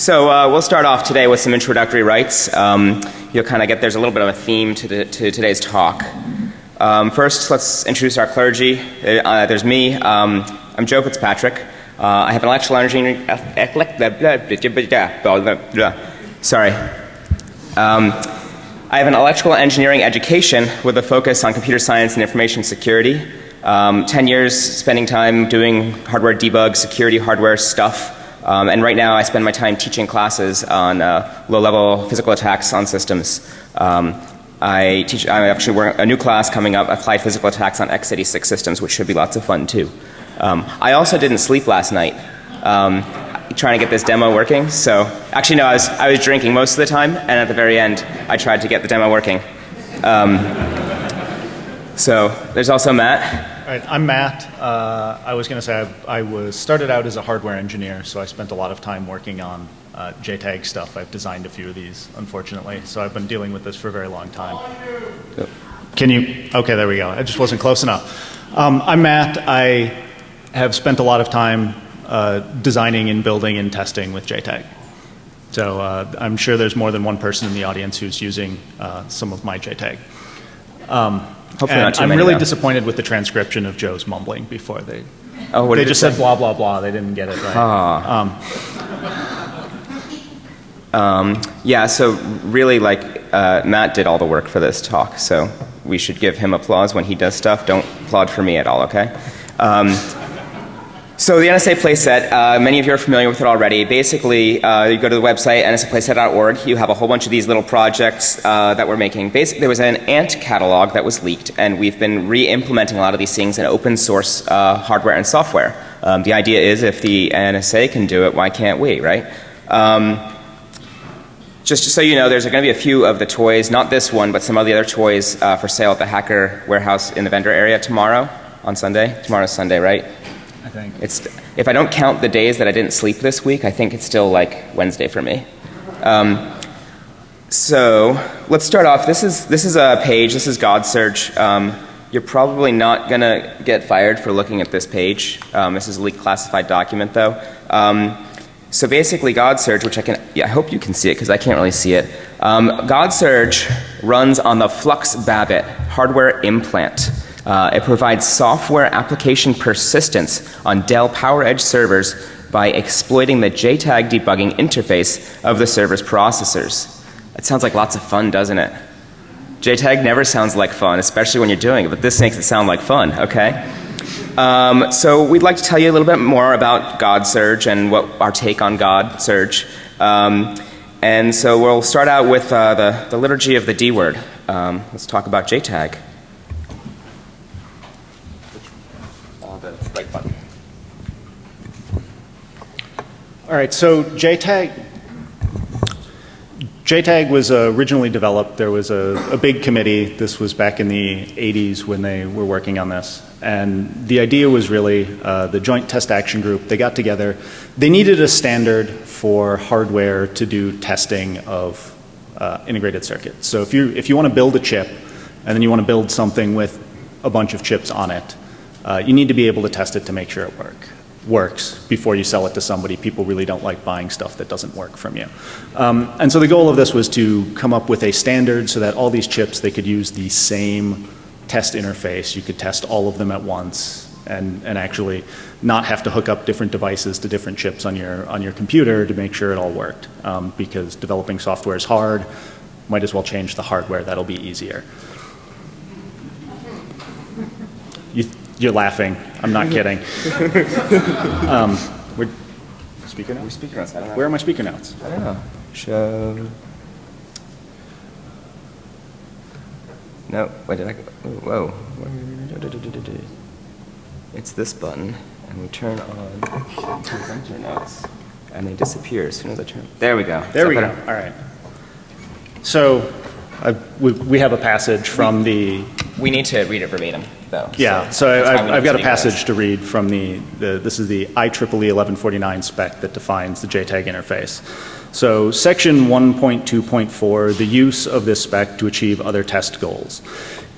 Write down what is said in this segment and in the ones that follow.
So uh, we'll start off today with some introductory rites. Um, you'll kind of get there's a little bit of a theme to, the, to today's talk. Um, first, let's introduce our clergy. Uh, there's me. Um, I'm Joe Fitzpatrick. Uh, I have an electrical engineering. Sorry. I have an electrical engineering education with a focus on computer science and information security. Um, 10 years spending time doing hardware debug, security hardware stuff. Um, and right now I spend my time teaching classes on uh, low level physical attacks on systems. Um, I teach, I actually work a new class coming up, applied physical attacks on x86 systems, which should be lots of fun too. Um, I also didn't sleep last night. Um, trying to get this demo working. So actually no, I was, I was drinking most of the time and at the very end I tried to get the demo working. Um, so there's also Matt. Right, I'm Matt. Uh, I was going to say I, I, was started out as a hardware engineer, so I spent a lot of time working on uh, JTAG stuff. I've designed a few of these, unfortunately, so I've been dealing with this for a very long time. Yep. Can you? Okay, there we go. I just wasn't close enough. Um, I'm Matt. I have spent a lot of time uh, designing and building and testing with JTAG. So uh, I'm sure there's more than one person in the audience who's using uh, some of my JTAG. Um, Hopefully and I'm really though. disappointed with the transcription of Joe's mumbling before they. Oh, what they just said blah blah blah. They didn't get it right. Ah. Um, um, yeah. So really, like uh, Matt did all the work for this talk, so we should give him applause when he does stuff. Don't applaud for me at all, okay? Um, so the NSA playset, uh, many of you are familiar with it already. Basically, uh, you go to the website nsaplayset.org. You have a whole bunch of these little projects uh, that we're making. Basically, there was an Ant catalog that was leaked, and we've been re-implementing a lot of these things in open source uh, hardware and software. Um, the idea is, if the NSA can do it, why can't we, right? Um, just so you know, there's going to be a few of the toys, not this one, but some of the other toys uh, for sale at the Hacker Warehouse in the vendor area tomorrow on Sunday. Tomorrow's Sunday, right? I think. It's, if I don't count the days that I didn't sleep this week, I think it's still like Wednesday for me. Um, so let's start off. This is, this is a page. This is GODSURGE. Um, you're probably not going to get fired for looking at this page. Um, this is a leaked classified document though. Um, so basically GODSURGE, which I can, yeah, I hope you can see it because I can't really see it. Um, GODSURGE runs on the Flux Babbitt hardware implant. Uh, it provides software application persistence on Dell PowerEdge servers by exploiting the JTAG debugging interface of the server's processors. It sounds like lots of fun, doesn't it? JTAG never sounds like fun, especially when you're doing it, but this makes it sound like fun, okay? Um, so we'd like to tell you a little bit more about GODSURGE and what our take on GODSURGE. Um, and so we'll start out with uh, the, the liturgy of the D word. Um, let's talk about JTAG. right button. All right, so JTAG, JTAG was uh, originally developed. There was a, a, big committee. This was back in the 80s when they were working on this. And the idea was really uh, the Joint Test Action Group, they got together. They needed a standard for hardware to do testing of uh, integrated circuits. So if you, if you want to build a chip and then you want to build something with a bunch of chips on it, uh, you need to be able to test it to make sure it work, works before you sell it to somebody. People really don't like buying stuff that doesn't work from you. Um, and so the goal of this was to come up with a standard so that all these chips, they could use the same test interface. You could test all of them at once and, and actually not have to hook up different devices to different chips on your, on your computer to make sure it all worked. Um, because developing software is hard, might as well change the hardware, that'll be easier. You, you're laughing. I'm not kidding. um, we're speaker notes. Speaker notes. Where are my speaker notes? I don't know. Show. No. Wait. Did I? Go? Whoa. It's this button, and we turn on presenter notes, and they disappear as soon as I turn. There we go. There we go. All right. So, uh, we, we have a passage from the. We need to read it verbatim though. Yeah, so, so I've, I've got a passage to read from the, the, this is the IEEE 1149 spec that defines the JTAG interface. So section 1.2.4, the use of this spec to achieve other test goals.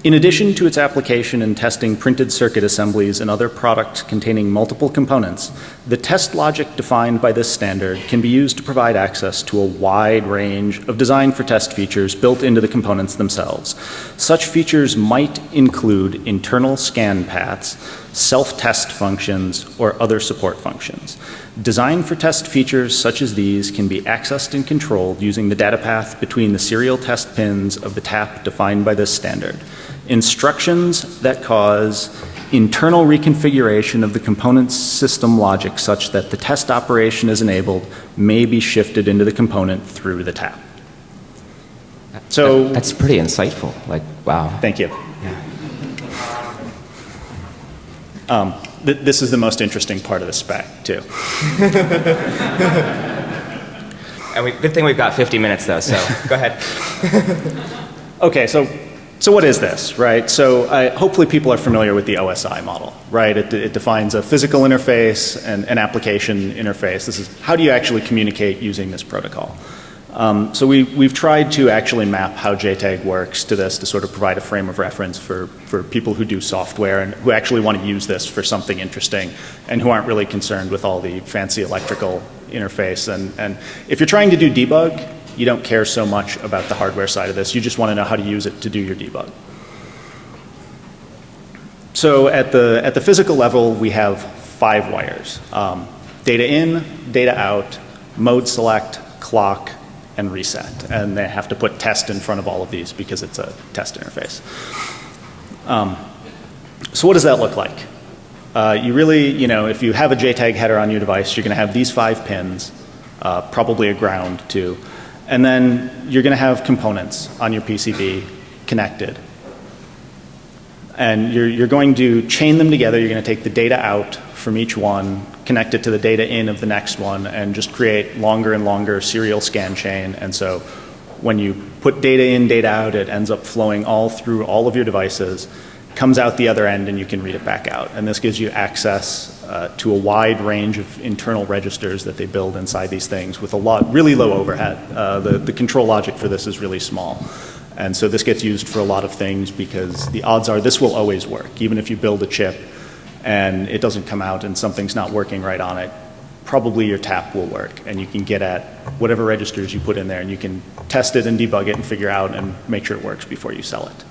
In addition to its application in testing printed circuit assemblies and other products containing multiple components, the test logic defined by this standard can be used to provide access to a wide range of design for test features built into the components themselves. Such features might include internal scan paths, self-test functions, or other support functions. Design for test features such as these can be accessed and controlled using the data path between the serial test pins of the tap defined by this standard. Instructions that cause internal reconfiguration of the component's system logic such that the test operation is enabled may be shifted into the component through the tap. So That- that's pretty insightful. Like, wow. Thank you. Um, th- this is the most interesting part of the spec, too. And we, good thing we've got 50 minutes though, so go ahead. Okay, so so what is this, right? So I, hopefully people are familiar with the OSI model, right? It, it defines a physical interface and an application interface. This is how do you actually communicate using this protocol? Um, so we, we've tried to actually map how JTAG works to this to sort of provide a frame of reference for, for people who do software and who actually want to use this for something interesting and who aren't really concerned with all the fancy electrical interface. And, and if you're trying to do debug, you don't care so much about the hardware side of this. You just want to know how to use it to do your debug. So at the, at the physical level, we have five wires. Um, data in, data out, mode select, clock, and reset. And they have to put test in front of all of these because it's a test interface. Um, so what does that look like? Uh, you really, you know, if you have a JTAG header on your device, you're going to have these five pins, uh, probably a ground too. And then you're going to have components on your PCB connected. And you're, you're going to chain them together. You're going to take the data out from each one, connect it to the data in of the next one, and just create longer and longer serial scan chain. And so when you put data in, data out, it ends up flowing all through all of your devices, comes out the other end, and you can read it back out. And this gives you access uh, to a wide range of internal registers that they build inside these things with a lot, really low overhead. Uh, the, the control logic for this is really small. And so this gets used for a lot of things because the odds are this will always work. Even if you build a chip and it doesn't come out and something's not working right on it, probably your tap will work and you can get at whatever registers you put in there and you can test it and debug it and figure out and make sure it works before you sell it.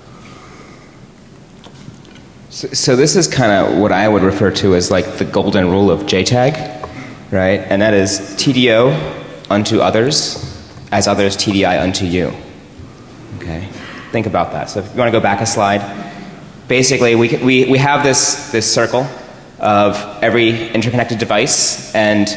So, this is kind of what I would refer to as like the golden rule of JTAG, right? And that is TDO unto others as others TDI unto you. Okay? Think about that. So if you want to go back a slide, basically we, we, we have this, this circle of every interconnected device and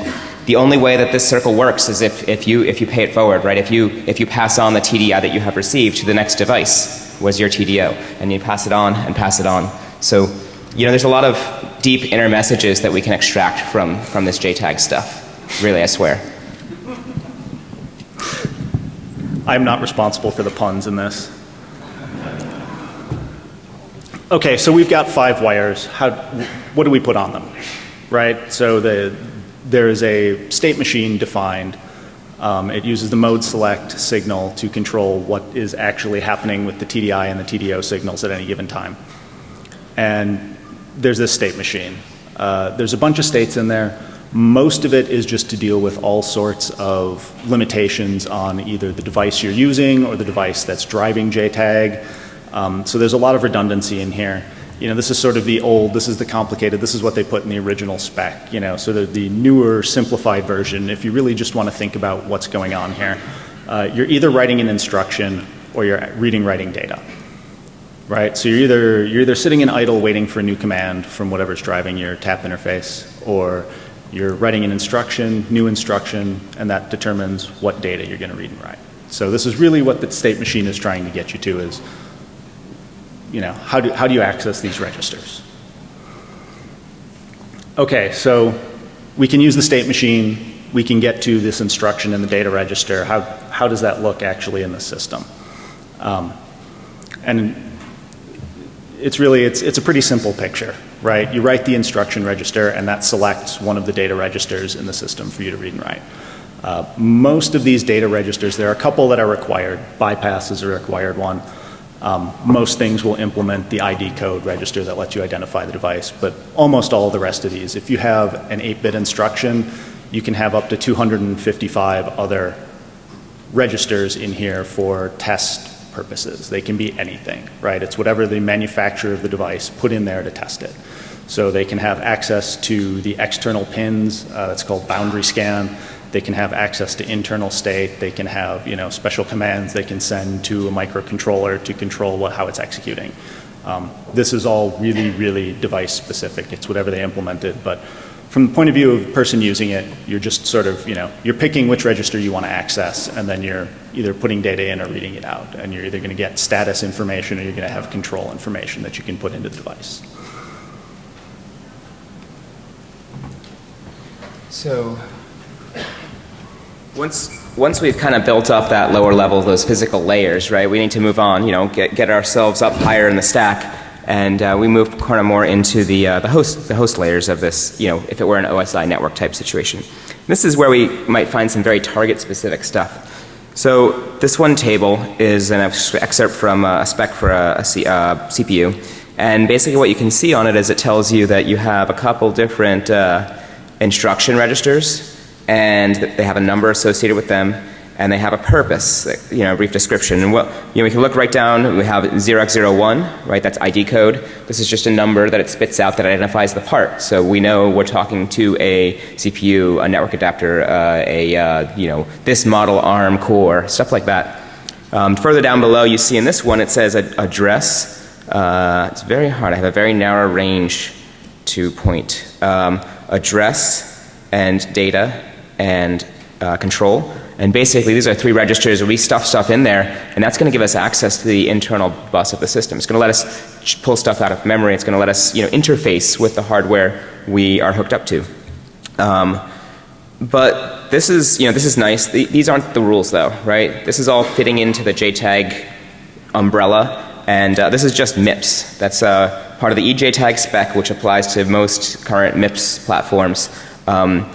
the only way that this circle works is if, if, you, if you pay it forward, right? If you, if you pass on the TDI that you have received to the next device was your TDO and you pass it on and pass it on. So, you know, there's a lot of deep inner messages that we can extract from, from this JTAG stuff. Really, I swear. I'm not responsible for the puns in this. Okay, so we've got five wires. How, what do we put on them? Right? So the, there is a state machine defined. Um, it uses the mode select signal to control what is actually happening with the TDI and the TDO signals at any given time. And there's this state machine. Uh, there's a bunch of states in there. Most of it is just to deal with all sorts of limitations on either the device you're using or the device that's driving JTAG. Um, so there's a lot of redundancy in here. You know, this is sort of the old, this is the complicated, this is what they put in the original spec, you know, so the, the newer simplified version, if you really just want to think about what's going on here, uh, you're either writing an instruction or you're reading writing data. Right? So you're either, you're either sitting in idle waiting for a new command from whatever's driving your tap interface, or you're writing an instruction, new instruction, and that determines what data you're going to read and write. So this is really what the state machine is trying to get you to is, you know, how do, how do you access these registers? Okay, so we can use the state machine, we can get to this instruction in the data register. How, how does that look actually in the system? Um, and it's really, it's, it's a pretty simple picture, right? You write the instruction register and that selects one of the data registers in the system for you to read and write. Uh, most of these data registers, there are a couple that are required. Bypass is a required one. Um, most things will implement the ID code register that lets you identify the device, but almost all the rest of these, if you have an 8-bit instruction, you can have up to 255 other registers in here for test purposes. They can be anything, right? It's whatever the manufacturer of the device put in there to test it. So they can have access to the external pins, uh, that's called boundary scan. They can have access to internal state. They can have, you know, special commands they can send to a microcontroller to control what, how it's executing. Um, this is all really, really device specific. It's whatever they implemented, but from the point of view of the person using it, you're just sort of, you know, you're picking which register you want to access, and then you're either putting data in or reading it out. And you're either going to get status information or you're going to have control information that you can put into the device. So once once we've kind of built up that lower level, those physical layers, right? We need to move on. You know, get get ourselves up higher in the stack, and uh, we move kind of more into the uh, the host the host layers of this. You know, if it were an OSI network type situation, this is where we might find some very target specific stuff. So this one table is an excerpt from a spec for a, a C, uh, CPU, and basically what you can see on it is it tells you that you have a couple different uh, instruction registers and they have a number associated with them and they have a purpose, you know, a brief description. And what, you know, we can look right down, we have 0x01, right, that's ID code. This is just a number that it spits out that identifies the part. So we know we're talking to a CPU, a network adapter, uh, a, uh, you know, this model ARM core, stuff like that. Um, further down below you see in this one it says address. Uh, it's very hard, I have a very narrow range to point. Um, address and data and uh, control. And basically these are three registers where we stuff stuff in there and that's going to give us access to the internal bus of the system. It's going to let us pull stuff out of memory. It's going to let us you know interface with the hardware we are hooked up to. Um, but this is you know this is nice. The, these aren't the rules though, right? This is all fitting into the JTAG umbrella and uh, this is just MIPS. That's uh, part of the eJTAG spec which applies to most current MIPS platforms. Um,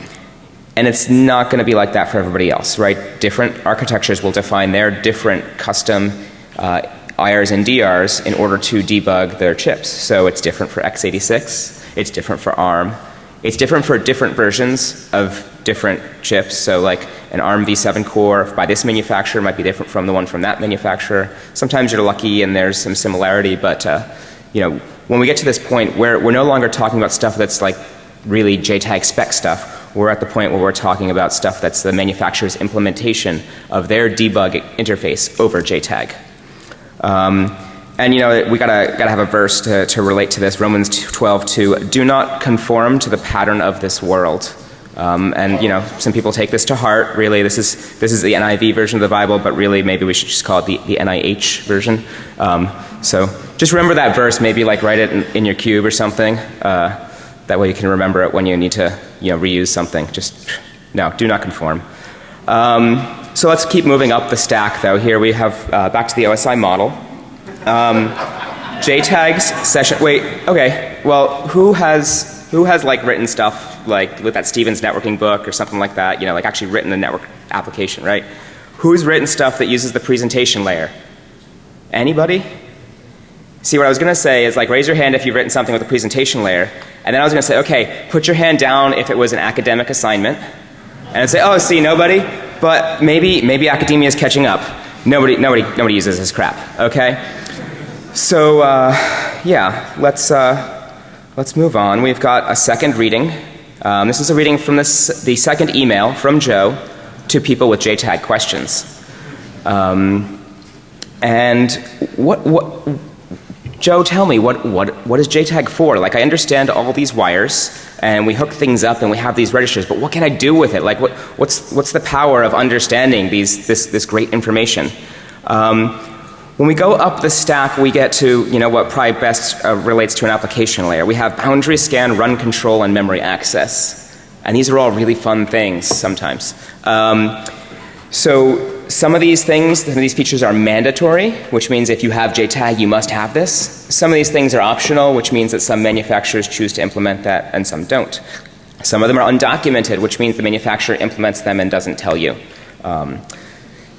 and it's not going to be like that for everybody else, right? Different architectures will define their different custom uh, IRs and DRs in order to debug their chips. So it's different for x86, it's different for ARM, it's different for different versions of different chips. So like an ARM v7 core by this manufacturer might be different from the one from that manufacturer. Sometimes you're lucky and there's some similarity, but uh, you know, when we get to this point where we're no longer talking about stuff that's like really JTAG spec stuff, we're at the point where we're talking about stuff that's the manufacturer's implementation of their debug interface over JTAG. Um, and you know, we gotta, gotta have a verse to, to relate to this. Romans 12, 2. Do not conform to the pattern of this world. Um, and you know, some people take this to heart. Really, this is, this is the NIV version of the Bible, but really maybe we should just call it the, the NIH version. Um, so just remember that verse, maybe like write it in, in your cube or something. Uh, that way you can remember it when you need to you know, reuse something. Just, no, do not conform. Um, so let's keep moving up the stack though. Here we have uh, back to the OSI model. Um, JTAGs session, wait, okay. Well, who has, who has like written stuff like with that Stevens networking book or something like that, you know, like actually written the network application, right? Who's written stuff that uses the presentation layer? Anybody? See what I was going to say is like raise your hand if you've written something with a presentation layer and then I was going to say, okay, put your hand down if it was an academic assignment. And I'd say, oh, see, nobody, but maybe, maybe academia is catching up. Nobody, nobody, nobody uses this crap, okay? So, uh, yeah, let's, uh, let's move on. We've got a second reading. Um, this is a reading from this, the second email from Joe to people with JTAG questions. Um, and what, what, Joe, tell me, what, what, what is JTAG for? Like, I understand all these wires and we hook things up and we have these registers, but what can I do with it? Like, what, what's, what's the power of understanding these, this, this great information? Um, when we go up the stack, we get to, you know, what probably best uh, relates to an application layer. We have boundary scan, run control, and memory access. And these are all really fun things sometimes. Um, so some of these things, some of these features are mandatory, which means if you have JTAG, you must have this. Some of these things are optional, which means that some manufacturers choose to implement that and some don't. Some of them are undocumented, which means the manufacturer implements them and doesn't tell you. Um,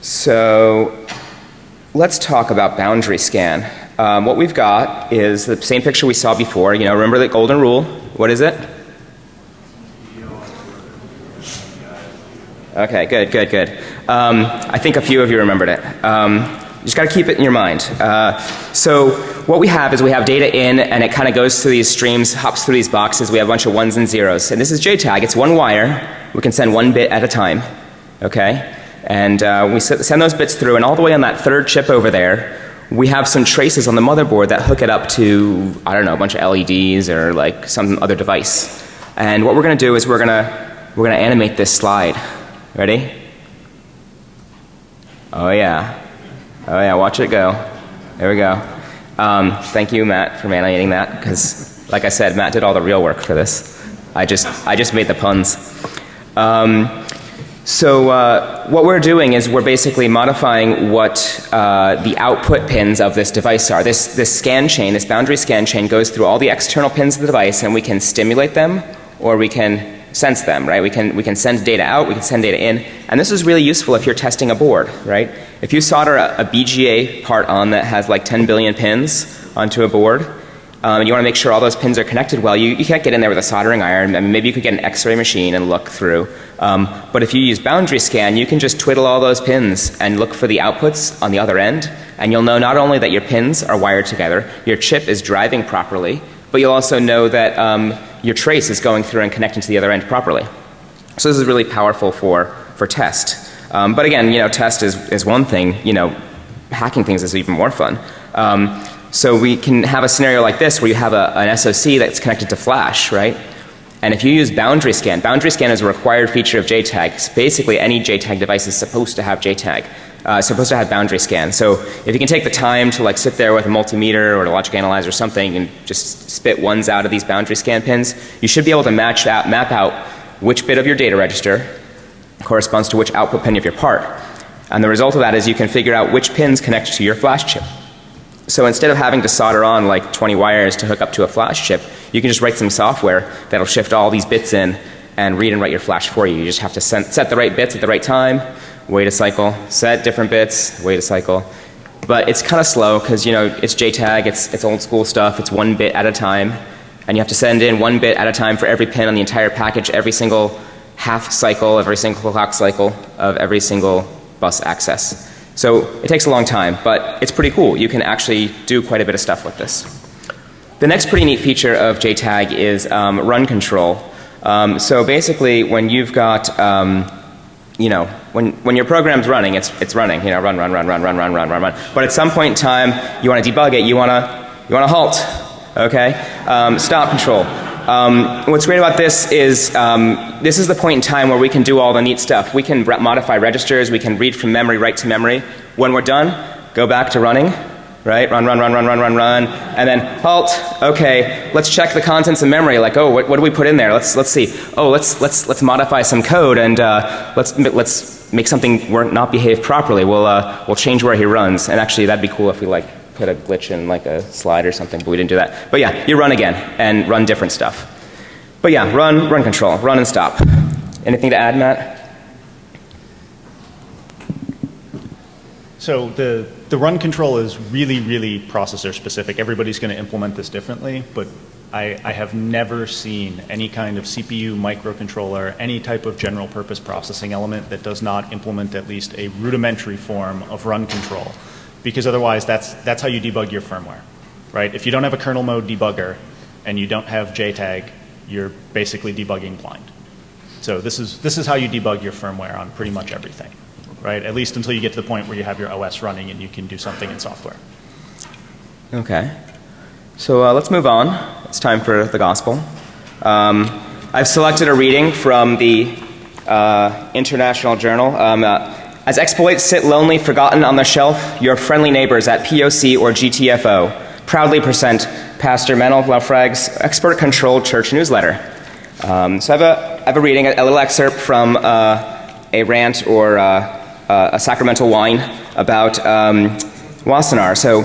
so let's talk about boundary scan. Um, what we've got is the same picture we saw before. You know, remember the golden rule? What is it? Okay, good, good, good. Um, I think a few of you remembered it. Um, you just got to keep it in your mind. Uh, so what we have is we have data in, and it kind of goes through these streams, hops through these boxes. We have a bunch of ones and zeros, and this is JTAG. It's one wire. We can send one bit at a time. Okay, and uh, we send those bits through, and all the way on that third chip over there, we have some traces on the motherboard that hook it up to I don't know a bunch of LEDs or like some other device. And what we're going to do is we're going to we're going to animate this slide. Ready? Oh yeah. Oh yeah, watch it go. There we go. Um, thank you, Matt, for animating that because, like I said, Matt did all the real work for this. I just, I just made the puns. Um, so uh, what we're doing is we're basically modifying what uh, the output pins of this device are. This, this scan chain, this boundary scan chain goes through all the external pins of the device and we can stimulate them or we can sense them, right? We can, we can send data out, we can send data in, and this is really useful if you're testing a board, right? If you solder a, a BGA part on that has like 10 billion pins onto a board, um, and you want to make sure all those pins are connected well, you, you can't get in there with a soldering iron. I mean, maybe you could get an x-ray machine and look through. Um, but if you use boundary scan, you can just twiddle all those pins and look for the outputs on the other end, and you'll know not only that your pins are wired together, your chip is driving properly, but you'll also know that um, your trace is going through and connecting to the other end properly. So this is really powerful for, for test. Um, but again, you know, test is, is one thing, you know, hacking things is even more fun. Um, so we can have a scenario like this where you have a, an SOC that's connected to flash, right? And if you use boundary scan, boundary scan is a required feature of JTAG. Basically any JTAG device is supposed to have JTAG uh, supposed to have boundary scan. So if you can take the time to like sit there with a multimeter or a logic analyzer or something and just spit ones out of these boundary scan pins, you should be able to match out, map out which bit of your data register corresponds to which output pin of your part. And the result of that is you can figure out which pins connect to your flash chip. So instead of having to solder on like 20 wires to hook up to a flash chip, you can just write some software that'll shift all these bits in and read and write your flash for you. You just have to set the right bits at the right time wait a cycle, set different bits, wait a cycle. But it's kind of slow because you know it's JTAG, it's, it's old school stuff, it's one bit at a time. And you have to send in one bit at a time for every pin on the entire package, every single half cycle, every single clock cycle of every single bus access. So it takes a long time, but it's pretty cool. You can actually do quite a bit of stuff with this. The next pretty neat feature of JTAG is um, run control. Um, so basically when you've got um, you know, when, when your program's running, it's, it's running, you know, run, run, run, run, run, run, run, run, run. But at some point in time, you want to debug it, you want to, you want to halt, okay? Um, stop control. Um, what's great about this is um, this is the point in time where we can do all the neat stuff. We can re modify registers, we can read from memory, write to memory. When we're done, go back to running, right? Run, run, run, run, run, run, run, and then halt. Okay, let's check the contents of memory. Like, oh, what, what do we put in there? Let's let's see. Oh, let's let's let's modify some code and uh, let's let's make something not behave properly. We'll uh, we'll change where he runs. And actually, that'd be cool if we like put a glitch in like a slide or something, but we didn't do that. But yeah, you run again and run different stuff. But yeah, run, run control, run and stop. Anything to add, Matt? So the, the run control is really, really processor specific. Everybody's going to implement this differently, but I, I, have never seen any kind of CPU microcontroller, any type of general purpose processing element that does not implement at least a rudimentary form of run control. Because otherwise that's, that's how you debug your firmware, right? If you don't have a kernel mode debugger and you don't have JTAG, you're basically debugging blind. So this is, this is how you debug your firmware on pretty much everything right? At least until you get to the point where you have your OS running and you can do something in software. Okay. So uh, let's move on. It's time for the gospel. Um, I've selected a reading from the uh, International Journal. Um, uh, as exploits sit lonely, forgotten on the shelf, your friendly neighbors at POC or GTFO proudly present Pastor Manul Laphroaig's export controlled church newsletter. Um, so I have, a, I have a reading, a, a little excerpt from uh, a rant or uh, a sacramental wine about um, Wassenaar. So,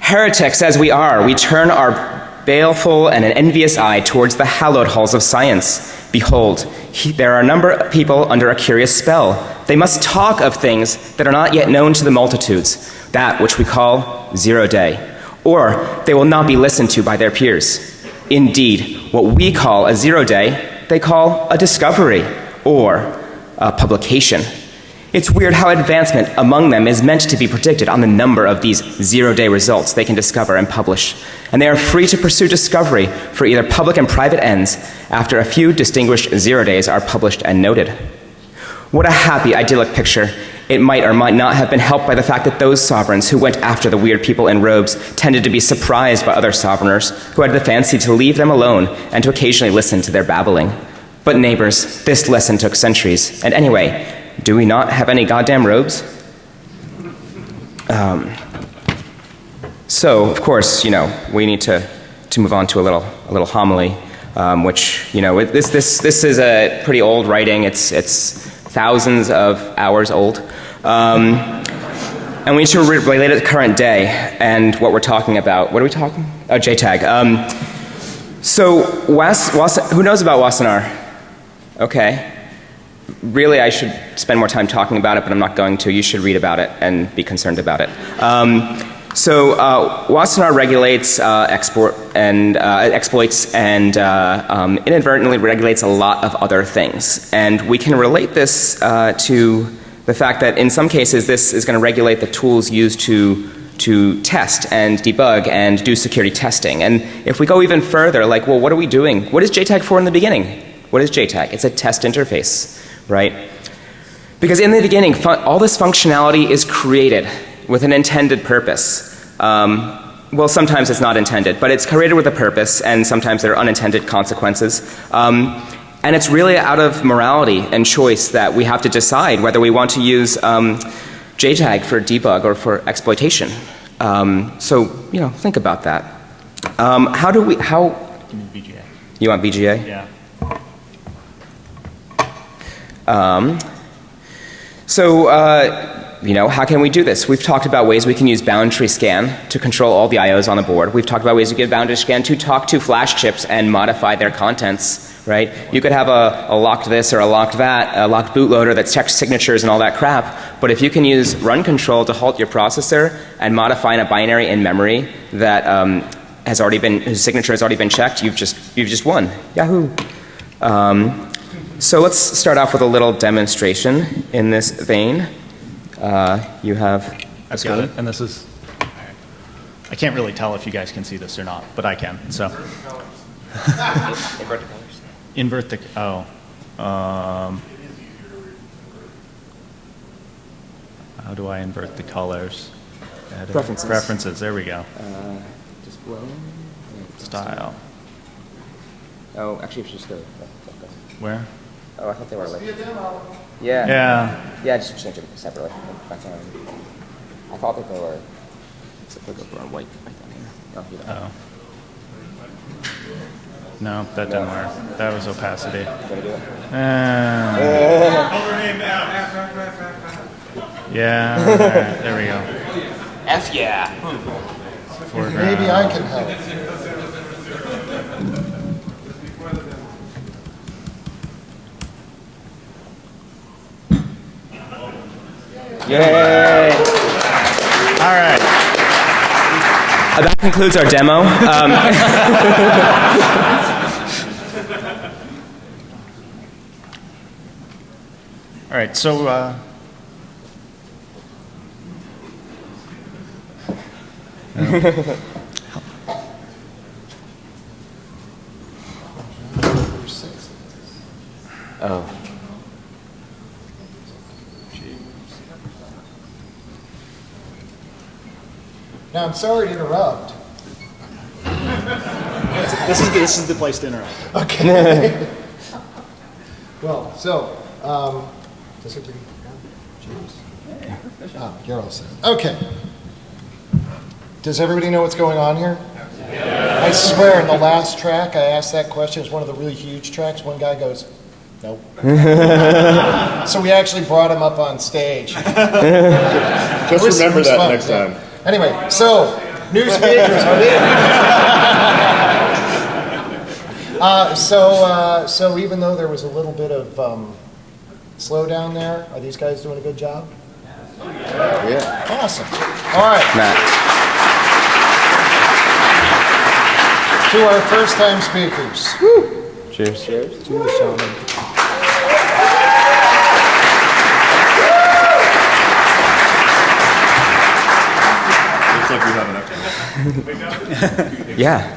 heretics as we are, we turn our baleful and an envious eye towards the hallowed halls of science. Behold, he, there are a number of people under a curious spell. they must talk of things that are not yet known to the multitudes, that which we call zero day, or they will not be listened to by their peers. Indeed, what we call a zero day, they call a discovery or a publication. It's weird how advancement among them is meant to be predicted on the number of these zero day results they can discover and publish. And they are free to pursue discovery for either public and private ends after a few distinguished zero days are published and noted. What a happy, idyllic picture. It might or might not have been helped by the fact that those sovereigns who went after the weird people in robes tended to be surprised by other sovereigners who had the fancy to leave them alone and to occasionally listen to their babbling. But, neighbors, this lesson took centuries. And anyway, do we not have any goddamn robes? Um, so, of course, you know, we need to, to move on to a little, a little homily, um, which, you know, this, this, this is a pretty old writing. It's, it's thousands of hours old. Um, and we need to re- relate it to current day and what we're talking about. What are we talking? Oh, JTAG. Um, so, Was, Was, who knows about Wassenaar? Okay really, I should spend more time talking about it, but I'm not going to. You should read about it and be concerned about it. Um, so, uh, Wassenaar regulates uh, export and uh, exploits and uh, um, inadvertently regulates a lot of other things. And we can relate this uh, to the fact that in some cases this is going to regulate the tools used to to test and debug and do security testing. And if we go even further, like, well, what are we doing? What is JTAG for in the beginning? What is JTAG? It's a test interface right? Because in the beginning, all this functionality is created with an intended purpose. Um, well, sometimes it's not intended, but it's created with a purpose, and sometimes there are unintended consequences. Um, and it's really out of morality and choice that we have to decide whether we want to use um, JTAG for debug or for exploitation. Um, so, you know, think about that. Um, how do we, how? BGA. You want BGA? Yeah. Um, so, uh, you know, how can we do this? We've talked about ways we can use boundary scan to control all the IOs on the board. We've talked about ways we can boundary scan to talk to flash chips and modify their contents, right? You could have a, a locked this or a locked that, a locked bootloader that checks signatures and all that crap. But if you can use run control to halt your processor and modify in a binary in memory that um, has already been, whose signature has already been checked, you've just, you've just won. Yahoo! Um, so let's start off with a little demonstration in this vein. Uh, you have. I've got it, and this is. I can't really tell if you guys can see this or not, but I can. So. Invert the colors. Invert the. Oh. Um, how do I invert the colors? Edit. Preferences. Preferences. There we go. Uh, just blow. Style. Oh, actually, you just go. Where? Oh, I thought they were like. Yeah. Yeah. Yeah, just change them separately. I thought that they were. It's a click over on white right down here. Oh, you don't. Oh. No, that didn't work. That was opacity. Gonna do it? Uh, yeah. all right, there we go. F yeah. Foreground. Maybe I can help. Yay! All right. Uh, that concludes our demo. Um, All right. So. Uh, oh. Now, I'm sorry to interrupt. this is this is the place to interrupt. Okay. well, so, um, does it bring James? Oh, you're all set. Okay. Does everybody know what's going on here? I swear, in the last track, I asked that question. It's one of the really huge tracks. One guy goes, Nope. so we actually brought him up on stage. Just remember that fun, next yeah. time. Anyway, so new speakers. uh, so, uh, so even though there was a little bit of um, slow down there? Are these guys doing a good job? Yeah. Awesome. All right, Matt. to our first-time speakers. Cheers. Cheers. Cheers, gentlemen. Yeah.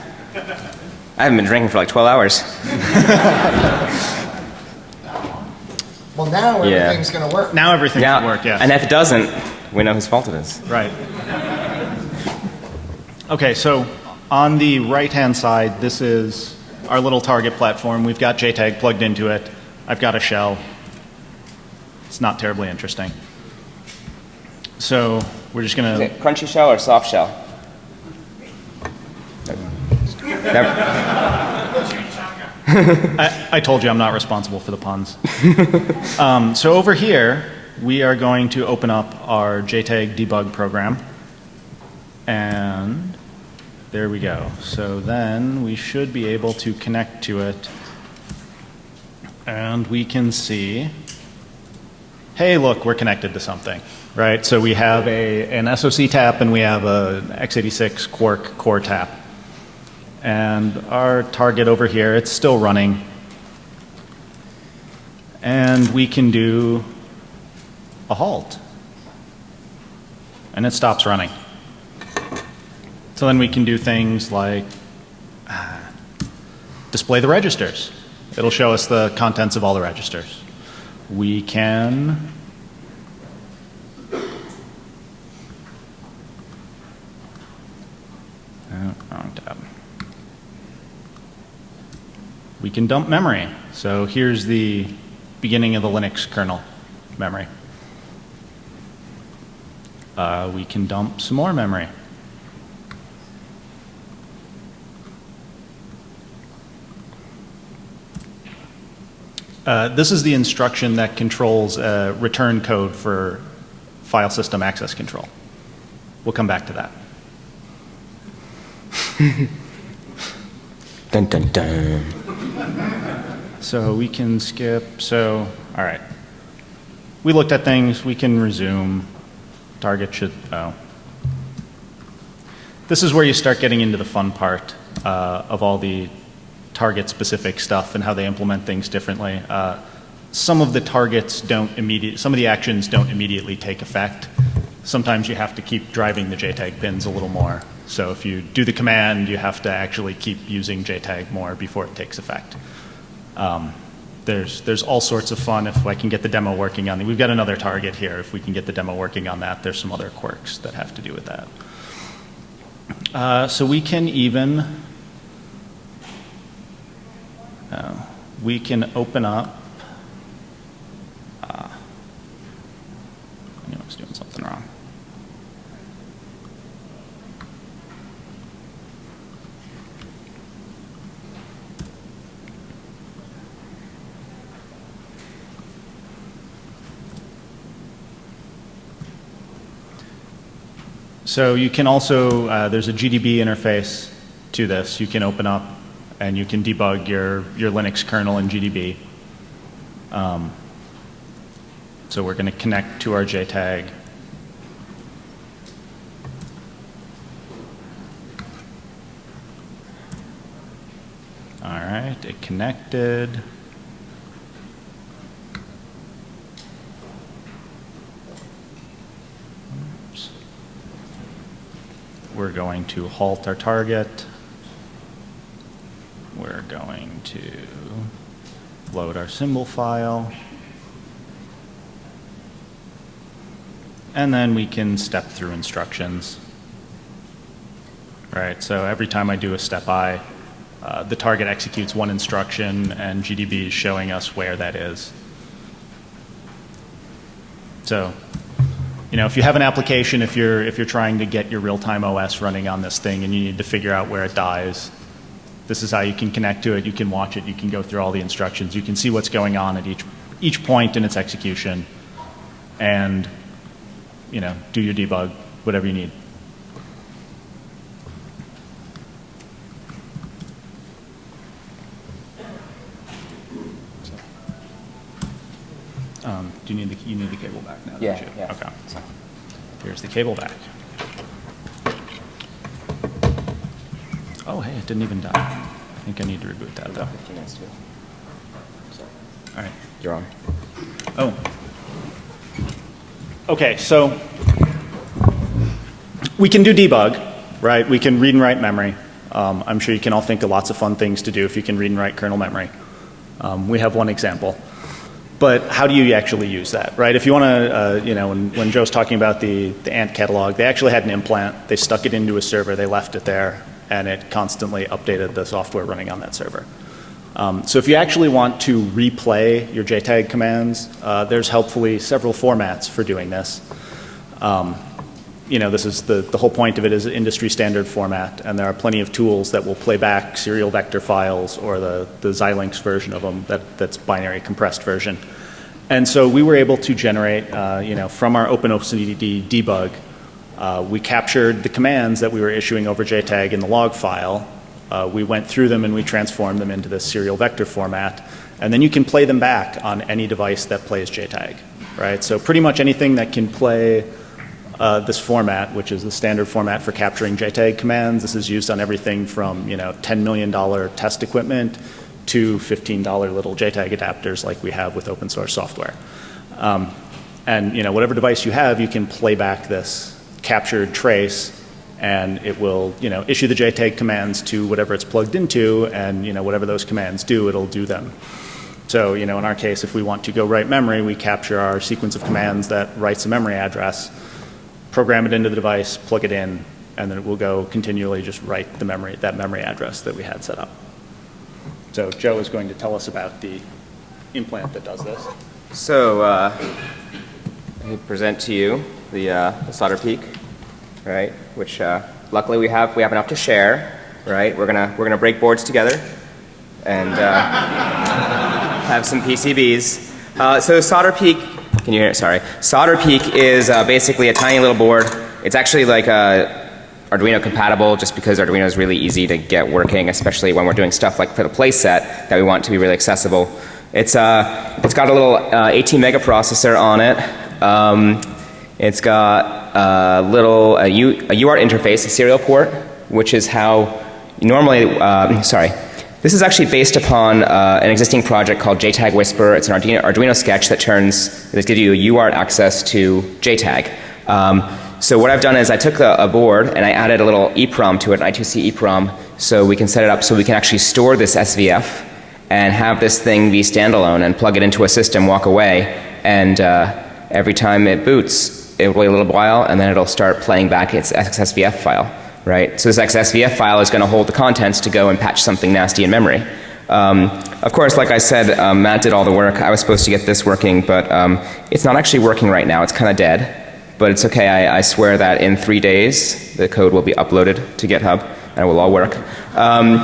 I haven't been drinking for like 12 hours. Well, now Yeah. everything's going to work. Now everything's Yeah. should work, yes. And if it doesn't, we know whose fault it is. Right. Okay, so on the right-hand side, this is our little target platform. We've got JTAG plugged into it. I've got a shell. It's not terribly interesting. So we're just going to, it crunchy shell or soft shell? Never. I, I told you I'm not responsible for the puns. um, so over here, we are going to open up our JTAG debug program. And there we go. So then we should be able to connect to it. And we can see, hey, look, we're connected to something, right? So we have a, an SOC tap and we have a x86 Quark core tap. And our target over here, it's still running. And we can do a halt. And it stops running. So then we can do things like uh, display the registers. It'll show us the contents of all the registers. We can Oh, wrong tab. We can dump memory. So here's the beginning of the Linux kernel memory. Uh, we can dump some more memory. Uh, this is the instruction that controls uh, return code for file system access control. We'll come back to that. Dun dun dun. So we can skip. So, all right. We looked at things. We can resume. Target should. Oh. This is where you start getting into the fun part uh, of all the target specific stuff and how they implement things differently. Uh, some of the targets don't immediate. Some of the actions don't immediately take effect. Sometimes you have to keep driving the JTAG pins a little more. So if you do the command, you have to actually keep using JTAG more before it takes effect. Um, there's, there's all sorts of fun if I can get the demo working on it. We've got another target here. If we can get the demo working on that, there's some other quirks that have to do with that. Uh, so we can even, uh, we can open up, uh, I knew I was doing something wrong. So you can also, uh, there's a GDB interface to this. You can open up and you can debug your, your Linux kernel in GDB. Um, so we're going to connect to our JTAG. All right, it connected. We're going to halt our target. We're going to load our symbol file. And then we can step through instructions. Right, so every time I do a step I, uh, the target executes one instruction and GDB is showing us where that is. So, you know, if you have an application, if you're, if you're trying to get your real-time OS running on this thing and you need to figure out where it dies, this is how you can connect to it. You can watch it. You can go through all the instructions. You can see what's going on at each, each point in its execution and, you know, do your debug, whatever you need. You need the, you need the cable back now, don't Yeah, you? yeah. Okay. Here's the cable back. Oh, hey, it didn't even die. I think I need to reboot that, though. 15 minutes too. All right. You're on. Oh. Okay, so we can do debug, right? We can read and write memory. Um, I'm sure you can all think of lots of fun things to do if you can read and write kernel memory. Um, we have one example. But how do you actually use that, right? If you want to, uh, you know, when, when Joe's talking about the, the Ant catalog, they actually had an implant. They stuck it into a server, they left it there, and it constantly updated the software running on that server. Um, so if you actually want to replay your JTAG commands, uh, there's helpfully several formats for doing this. Um, you know, this is the, the whole point of it is industry standard format, and there are plenty of tools that will play back serial vector files or the, the Xilinx version of them that, that's binary compressed version. And so we were able to generate, uh, you know, from our OpenOCD debug, uh, we captured the commands that we were issuing over JTAG in the log file. Uh, we went through them and we transformed them into this serial vector format. And then you can play them back on any device that plays JTAG, right? So pretty much anything that can play uh, this format, which is the standard format for capturing JTAG commands. This is used on everything from, you know, $10 million test equipment to $15 little JTAG adapters like we have with open source software. Um, and, you know, whatever device you have, you can play back this captured trace and it will, you know, issue the JTAG commands to whatever it's plugged into and, you know, whatever those commands do, it'll do them. So, you know, in our case, if we want to go write memory, we capture our sequence of commands that writes a memory address, program it into the device, plug it in, and then it will go continually just write the memory, that memory address that we had set up. So Joe is going to tell us about the implant that does this. So, uh, I present to you the, uh, the solder peak, right? Which uh, luckily we have we have enough to share, right? We're gonna we're gonna break boards together, and uh, have some PCBs. Uh, so solder peak, can you hear it? Sorry. Solder peak is uh, basically a tiny little board. It's actually like a Arduino compatible just because Arduino is really easy to get working, especially when we're doing stuff like for the playset that we want to be really accessible. It's, uh, it's got a little uh, 18 mega processor on it. Um, it's got a little a, U, a UART interface, a serial port, which is how normally, uh, sorry, this is actually based upon uh, an existing project called JTAG Whisper. It's an Arduino, Arduino sketch that turns, that gives you UART access to JTAG. Um, so what I've done is I took a, a, board and I added a little EEPROM to it, an I2C EEPROM, so we can set it up so we can actually store this SVF and have this thing be standalone and plug it into a system, walk away, and uh, every time it boots, it'll wait a little while and then it'll start playing back its XSVF file, right? So this XSVF file is going to hold the contents to go and patch something nasty in memory. Um, of course, like I said, um, Matt did all the work. I was supposed to get this working, but um, it's not actually working right now. It's kind of dead. But it's okay. I, I, swear that in three days, the code will be uploaded to GitHub and it will all work. Um,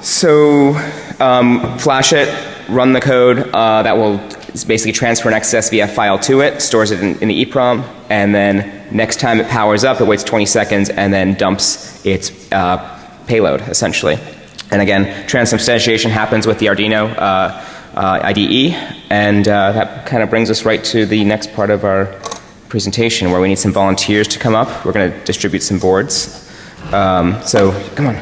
so, um, flash it, run the code. Uh, that will basically transfer an XSVF file to it, stores it in, in, the EEPROM, and then next time it powers up, it waits 20 seconds and then dumps its uh, payload, essentially. And again, transubstantiation happens with the Arduino uh, uh IDE, and uh, that kind of brings us right to the next part of our presentation where we need some volunteers to come up. We're going to distribute some boards. Um, so, come on.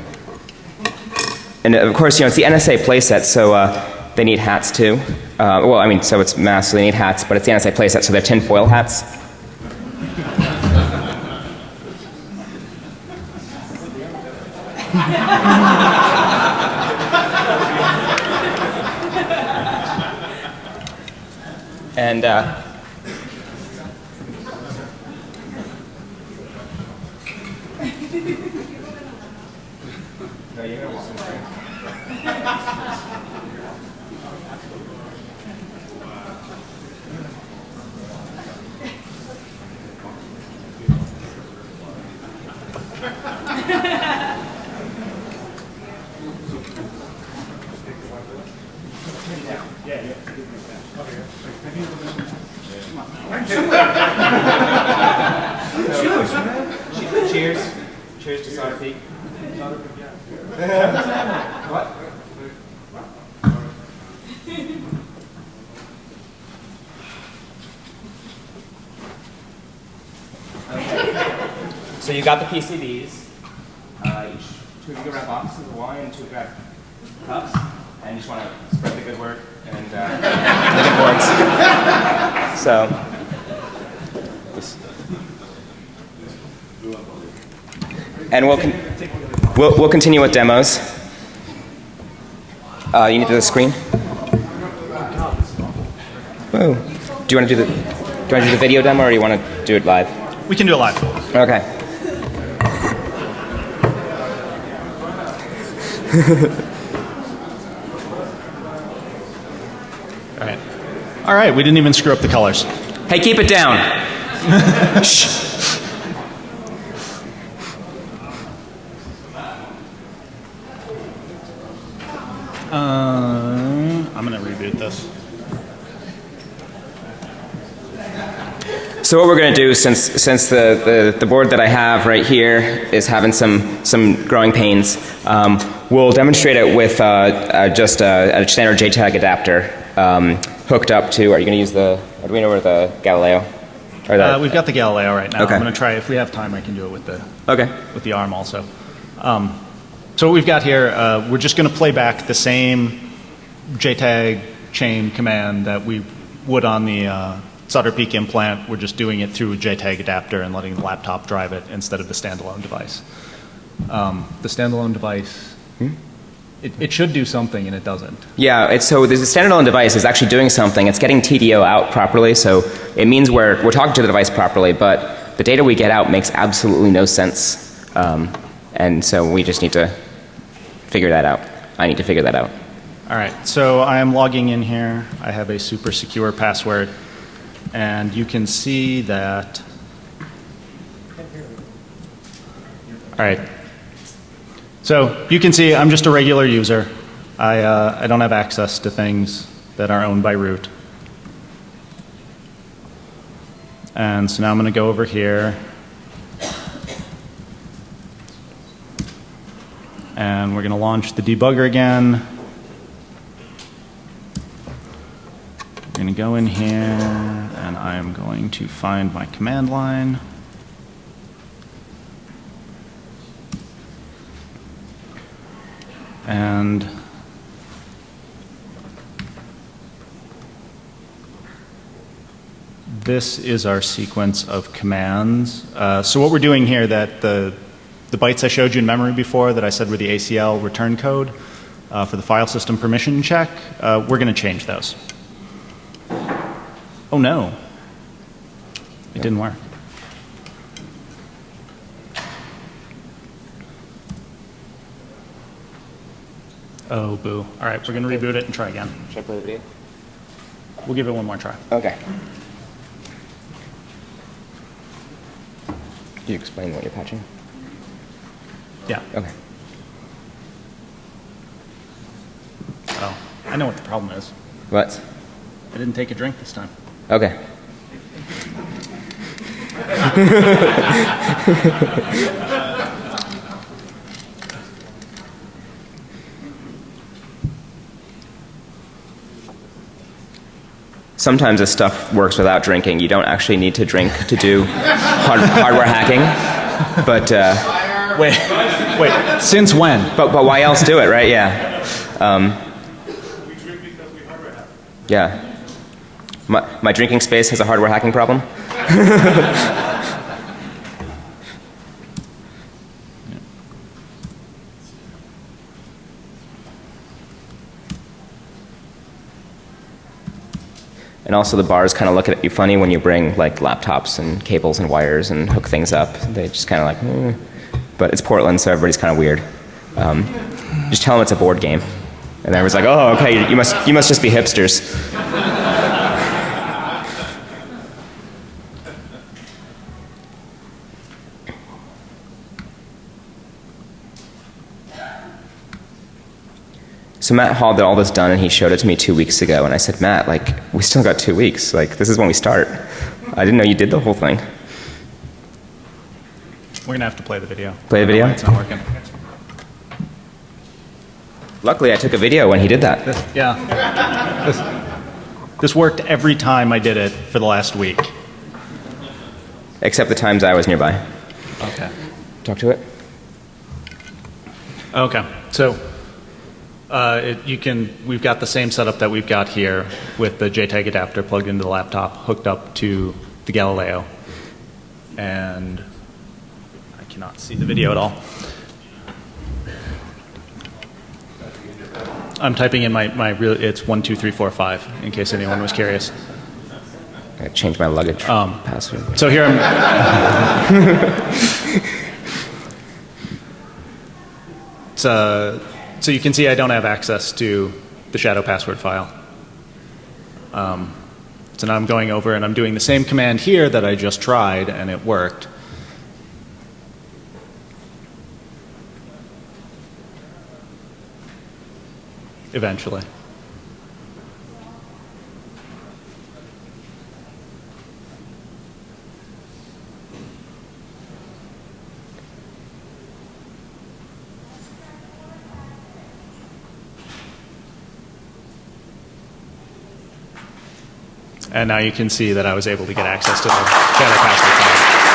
And of course, you know, it's the NSA playset, so uh, they need hats too. Uh, well, I mean, so it's mass, so they need hats, but it's the NSA playset, so they're tinfoil hats. and uh, Cheers. Cheers to Solder Peak. what? So you got the PCBs. Uh, each two of you grab boxes of wine and two grab cups. And you just want to spread the good word and uh, the good words. So. this- And we'll, con- we'll, continue with demos. Uh, you need to do the screen? Whoa. Do you want to do the, do you want to do the video demo or do you want to do it live? We can do it live. Okay. All right. All right, we didn't even screw up the colors. Hey, keep it down. Shh. Uh, I'm going to reboot this. So what we're going to do, since since the, the, the board that I have right here is having some some growing pains, um, we'll demonstrate it with uh, uh, just a, a standard JTAG adapter um, hooked up to. Are you going to use the Arduino or the Galileo? Or the, Uh, we've got the Galileo right now. Okay. I'm going to try, if we have time, I can do it with the, okay. with the ARM also. Um, so what we've got here, uh, we're just going to play back the same JTAG chain command that we would on the uh, solder peak implant. We're just doing it through a JTAG adapter and letting the laptop drive it instead of the standalone device. Um, the standalone device, it, it should do something and it doesn't. Yeah, it's, so the standalone device is actually doing something. It's getting TDO out properly, so it means we're, we're talking to the device properly, but the data we get out makes absolutely no sense. Um, and so we just need to figure that out. I need to figure that out. All right, so I am logging in here. I have a super secure password, and you can see that. All right. So you can see I'm just a regular user. I, uh, I don't have access to things that are owned by root. And so now I'm going to go over here. And we're going to launch the debugger again. We're going to go in here, and I am going to find my command line. And this is our sequence of commands. Uh, so what we're doing here, that the, the bytes I showed you in memory before that I said were the ACL return code uh, for the file system permission check, uh, we're going to change those. Oh no, it didn't work. Oh boo. All right, we're going to reboot it and try again. Should I play the video? We'll give it one more try. Okay. Can you explain what you're patching? Yeah. Okay. Oh, I know what the problem is. What? I didn't take a drink this time. Okay. Sometimes this stuff works without drinking. You don't actually need to drink to do hard, hardware hacking. But, uh, Wait, wait. Since when? but, but why else do it, right? Yeah. Um, yeah. My, my drinking space has a hardware hacking problem. And also the bars kind of look at you funny when you bring like laptops and cables and wires and hook things up. They just kind of like, "Hmm." but it's Portland, so everybody's kind of weird. Um, just tell them it's a board game, and everyone's like, oh, okay, you must you must just be hipsters. So Matt Hall did all this done, and he showed it to me two weeks ago. And I said, Matt, like, we still got two weeks. Like, this is when we start. I didn't know you did the whole thing. We're gonna have to play the video. Play the I don't know video? It's not working. Luckily, I took a video when he did that. Yeah. This, this worked every time I did it for the last week. Except the times I was nearby. Okay. talk to it. Okay, so uh, it, you can, we've got the same setup that we've got here with the JTAG adapter plugged into the laptop, hooked up to the Galileo. And I cannot see the video at all. I'm typing in my, my real, it's 12345, in case anyone was curious. I changed my luggage Um, password. So here I'm. it's, uh, so you can see I don't have access to the shadow password file. Um, so now I'm going over and I'm doing the same command here that I just tried and it worked. Eventually. And now you can see that I was able to get access to the file.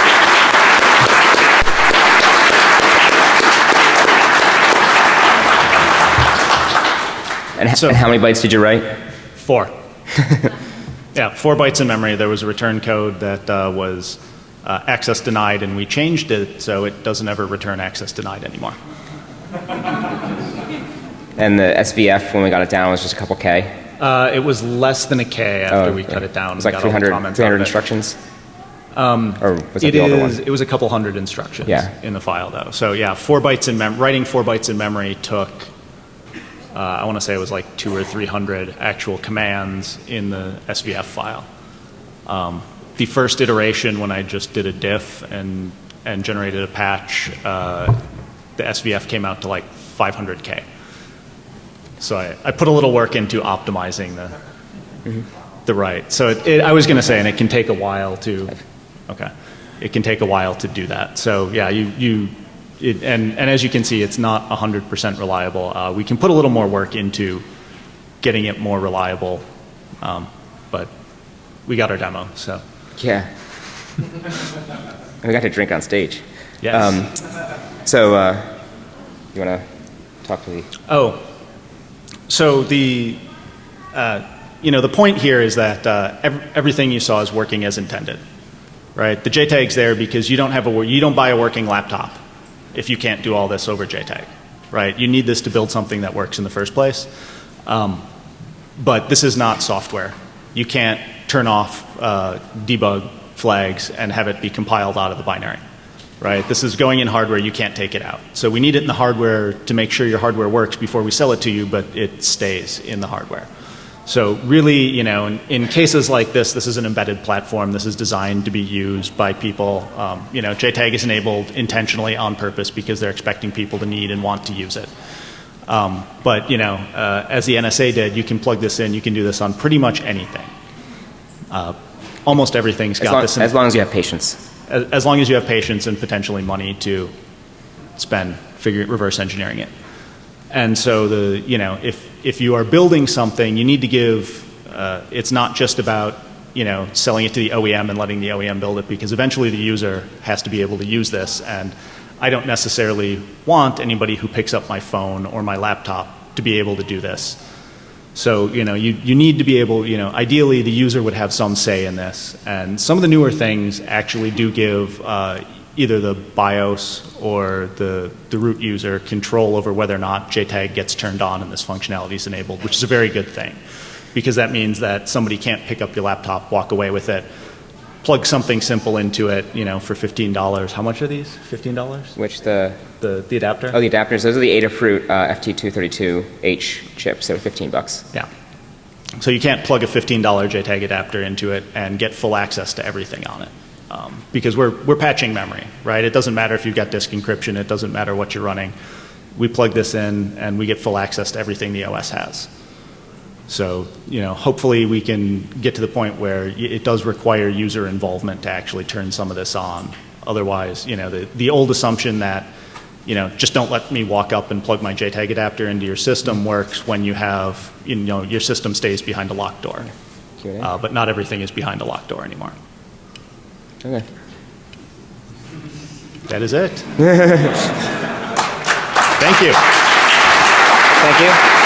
And, so- and how many bytes did you write? Four. yeah, four bytes in memory. There was a return code that uh, was uh, access denied, and we changed it so it doesn't ever return access denied anymore. And the SVF, when we got it down, was just a couple K. Uh, it was less than a K after Oh, we cut it down. It was like got all the 300, 300 it. instructions? Um, or was It is. It was a couple hundred instructions Yeah. in the file, though. So yeah, four bytes in mem- writing four bytes in memory took. Uh, I want to say it was like two or three hundred actual commands in the SVF file. Um, the first iteration, when I just did a diff and and generated a patch, uh, the SVF came out to like 500k. So I, I put a little work into optimizing the the right. So it, it, I was going to say, and it can take a while to, okay, it can take a while to do that. So yeah, you you, it, and and as you can see, it's not 100% reliable. Uh, we can put a little more work into getting it more reliable, um, but we got our demo. So Yeah. we got to drink on stage. yes. Um, so, uh, you want to talk to the. Oh, so the, uh, you know, the point here is that uh, ev- everything you saw is working as intended, right? The JTAG's there because you don't have a you don't buy a working laptop if you can't do all this over JTAG, right? You need this to build something that works in the first place. Um, but this is not software. You can't turn off uh, debug flags and have it be compiled out of the binary, right? This is going in hardware. You can't take it out. So we need it in the hardware to make sure your hardware works before we sell it to you, but it stays in the hardware. So really, you know, in, in cases like this, this is an embedded platform. This is designed to be used by people. Um, you know, JTAG is enabled intentionally on purpose because they're expecting people to need and want to use it. Um, but you know, uh, as the NSA did, you can plug this in. You can do this on pretty much anything. Uh, almost everything's got long, this. In, as long as you have patience. As, as long as you have patience and potentially money to spend figure, reverse engineering it. And so the you know if if you are building something, you need to give. Uh, it's not just about you know selling it to the OEM and letting the OEM build it because eventually the user has to be able to use this. And I don't necessarily want anybody who picks up my phone or my laptop to be able to do this. So, you know, you, you need to be able, you know, ideally the user would have some say in this. And some of the newer things actually do give uh, either the BIOS or the, the root user control over whether or not JTAG gets turned on and this functionality is enabled, which is a very good thing. Because that means that somebody can't pick up your laptop, walk away with it, plug something simple into it, you know, for $15. How much are these? $15? Which the. The, the adapter? Oh, the adapters. Those are the Adafruit uh, FT232H chips. They were 15 bucks. Yeah. So you can't plug a $15 JTAG adapter into it and get full access to everything on it. Um, because we're, we're patching memory, right? It doesn't matter if you've got disk encryption, it doesn't matter what you're running. We plug this in and we get full access to everything the OS has. So, you know, hopefully we can get to the point where it does require user involvement to actually turn some of this on. Otherwise, you know, the, the old assumption that, you know, just don't let me walk up and plug my JTAG adapter into your system works when you have, you know, your system stays behind a locked door. Q&A? Uh, but not everything is behind a locked door anymore. Okay. That is it. Thank you. Thank you.